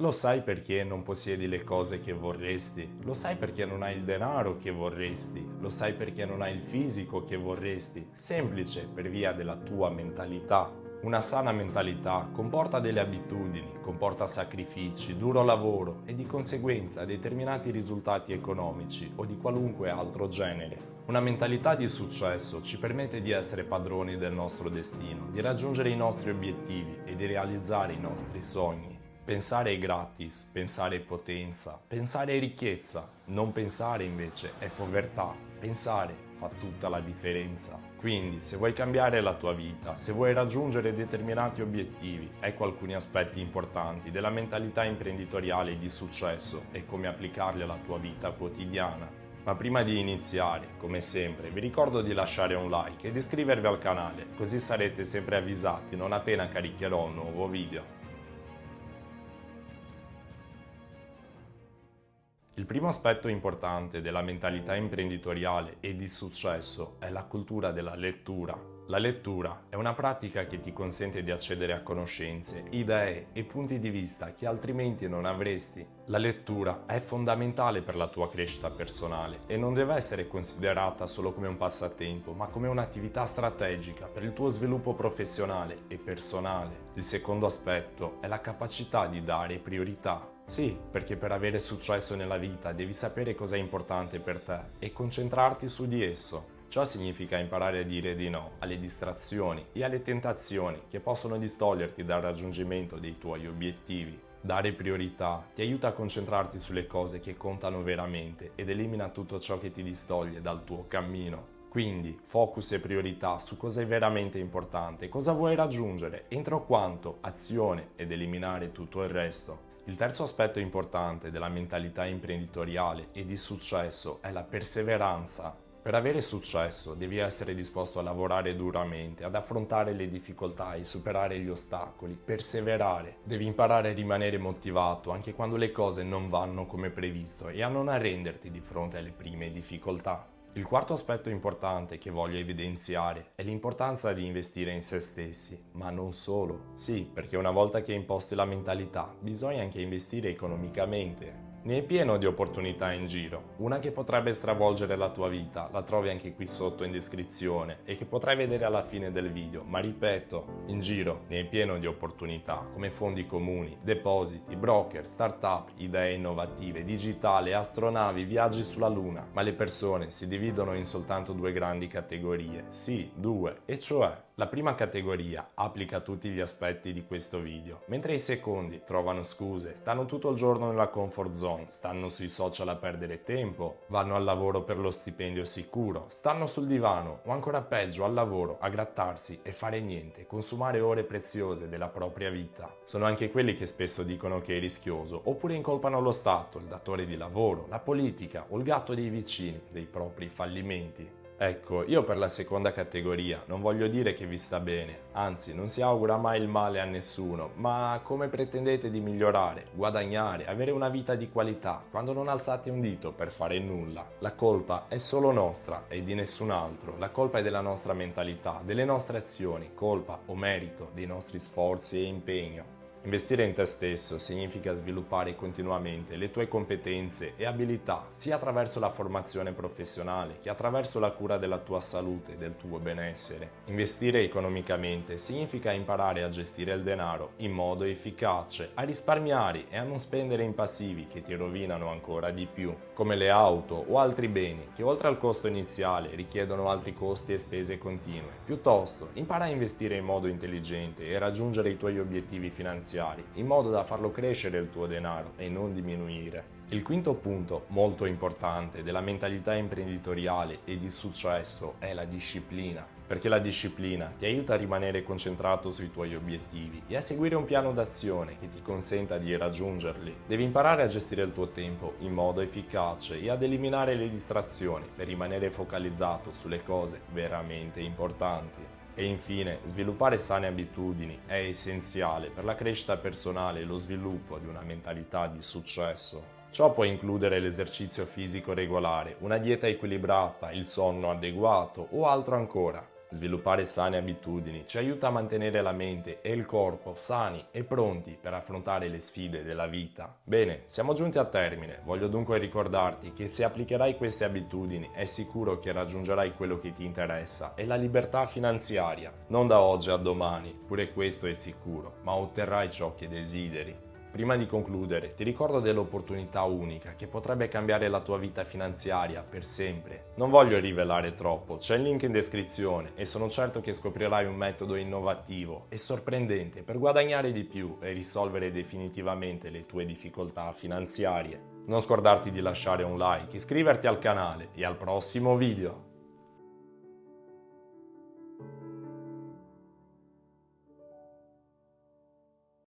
Lo sai perché non possiedi le cose che vorresti? Lo sai perché non hai il denaro che vorresti? Lo sai perché non hai il fisico che vorresti? Semplice, per via della tua mentalità. Una sana mentalità comporta delle abitudini, comporta sacrifici, duro lavoro e di conseguenza determinati risultati economici o di qualunque altro genere. Una mentalità di successo ci permette di essere padroni del nostro destino, di raggiungere i nostri obiettivi e di realizzare i nostri sogni. Pensare è gratis, pensare è potenza, pensare è ricchezza, non pensare invece è povertà. Pensare fa tutta la differenza. Quindi, se vuoi cambiare la tua vita, se vuoi raggiungere determinati obiettivi, ecco alcuni aspetti importanti della mentalità imprenditoriale di successo e come applicarli alla tua vita quotidiana. Ma prima di iniziare, come sempre, vi ricordo di lasciare un like e di iscrivervi al canale, così sarete sempre avvisati non appena caricherò un nuovo video. Il primo aspetto importante della mentalità imprenditoriale e di successo è la cultura della lettura. La lettura è una pratica che ti consente di accedere a conoscenze, idee e punti di vista che altrimenti non avresti. La lettura è fondamentale per la tua crescita personale e non deve essere considerata solo come un passatempo, ma come un'attività strategica per il tuo sviluppo professionale e personale. Il secondo aspetto è la capacità di dare priorità sì, perché per avere successo nella vita devi sapere cosa è importante per te e concentrarti su di esso. Ciò significa imparare a dire di no alle distrazioni e alle tentazioni che possono distoglierti dal raggiungimento dei tuoi obiettivi. Dare priorità ti aiuta a concentrarti sulle cose che contano veramente ed elimina tutto ciò che ti distoglie dal tuo cammino. Quindi focus e priorità su cosa è veramente importante, cosa vuoi raggiungere, entro quanto, azione ed eliminare tutto il resto. Il terzo aspetto importante della mentalità imprenditoriale e di successo è la perseveranza. Per avere successo devi essere disposto a lavorare duramente, ad affrontare le difficoltà e superare gli ostacoli, perseverare. Devi imparare a rimanere motivato anche quando le cose non vanno come previsto e a non arrenderti di fronte alle prime difficoltà. Il quarto aspetto importante che voglio evidenziare è l'importanza di investire in se stessi, ma non solo. Sì, perché una volta che imposti la mentalità, bisogna anche investire economicamente. Ne è pieno di opportunità in giro. Una che potrebbe stravolgere la tua vita la trovi anche qui sotto in descrizione e che potrai vedere alla fine del video, ma ripeto, in giro ne è pieno di opportunità come fondi comuni, depositi, broker, start-up, idee innovative, digitale, astronavi, viaggi sulla luna, ma le persone si dividono in soltanto due grandi categorie, sì, due, e cioè la prima categoria applica tutti gli aspetti di questo video, mentre i secondi trovano scuse, stanno tutto il giorno nella comfort zone, stanno sui social a perdere tempo, vanno al lavoro per lo stipendio sicuro, stanno sul divano o ancora peggio al lavoro a grattarsi e fare niente, consumare ore preziose della propria vita. Sono anche quelli che spesso dicono che è rischioso oppure incolpano lo Stato, il datore di lavoro, la politica o il gatto dei vicini dei propri fallimenti. Ecco, io per la seconda categoria non voglio dire che vi sta bene, anzi non si augura mai il male a nessuno, ma come pretendete di migliorare, guadagnare, avere una vita di qualità quando non alzate un dito per fare nulla? La colpa è solo nostra e di nessun altro, la colpa è della nostra mentalità, delle nostre azioni, colpa o merito dei nostri sforzi e impegno. Investire in te stesso significa sviluppare continuamente le tue competenze e abilità sia attraverso la formazione professionale che attraverso la cura della tua salute e del tuo benessere. Investire economicamente significa imparare a gestire il denaro in modo efficace, a risparmiare e a non spendere in passivi che ti rovinano ancora di più, come le auto o altri beni che oltre al costo iniziale richiedono altri costi e spese continue. Piuttosto, impara a investire in modo intelligente e raggiungere i tuoi obiettivi finanziari finanziari, in modo da farlo crescere il tuo denaro e non diminuire. Il quinto punto, molto importante, della mentalità imprenditoriale e di successo è la disciplina, perché la disciplina ti aiuta a rimanere concentrato sui tuoi obiettivi e a seguire un piano d'azione che ti consenta di raggiungerli. Devi imparare a gestire il tuo tempo in modo efficace e ad eliminare le distrazioni per rimanere focalizzato sulle cose veramente importanti. E infine, sviluppare sane abitudini è essenziale per la crescita personale e lo sviluppo di una mentalità di successo. Ciò può includere l'esercizio fisico regolare, una dieta equilibrata, il sonno adeguato o altro ancora. Sviluppare sane abitudini ci aiuta a mantenere la mente e il corpo sani e pronti per affrontare le sfide della vita. Bene, siamo giunti a termine. Voglio dunque ricordarti che se applicherai queste abitudini è sicuro che raggiungerai quello che ti interessa e la libertà finanziaria. Non da oggi a domani, pure questo è sicuro, ma otterrai ciò che desideri. Prima di concludere, ti ricordo dell'opportunità unica che potrebbe cambiare la tua vita finanziaria per sempre. Non voglio rivelare troppo, c'è il link in descrizione e sono certo che scoprirai un metodo innovativo e sorprendente per guadagnare di più e risolvere definitivamente le tue difficoltà finanziarie. Non scordarti di lasciare un like, iscriverti al canale e al prossimo video!